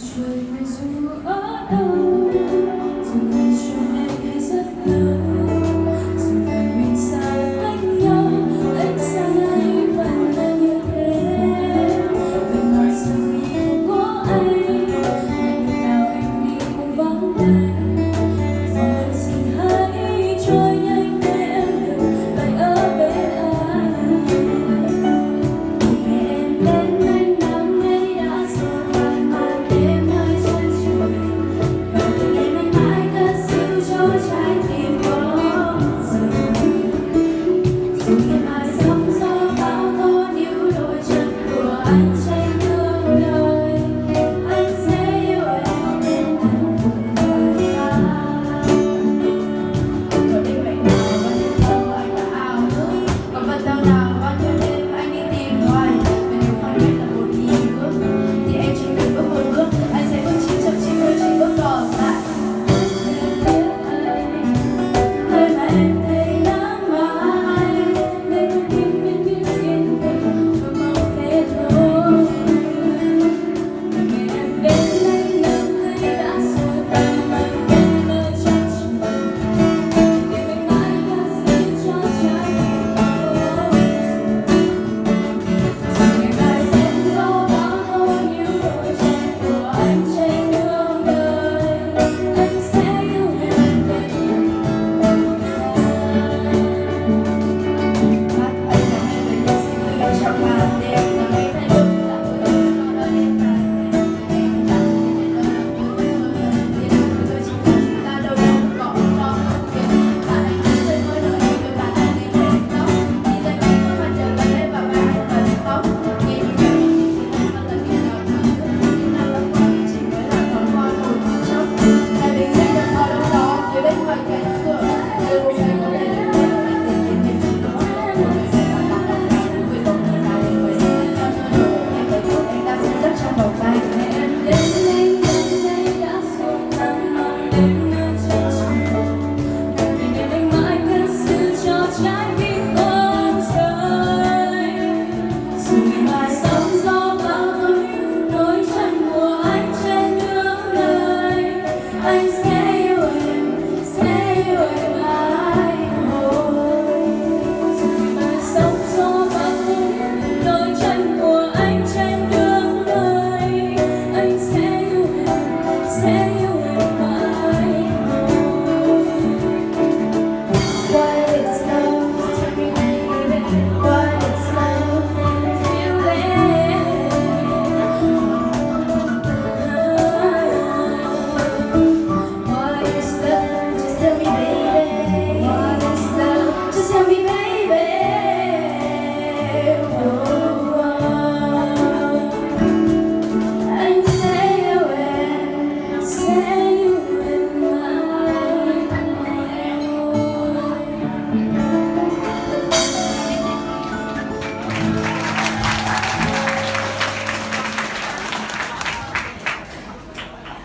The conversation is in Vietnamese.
trời ngày dù ở đâu dù ngày xưa ngày rất lớn to me.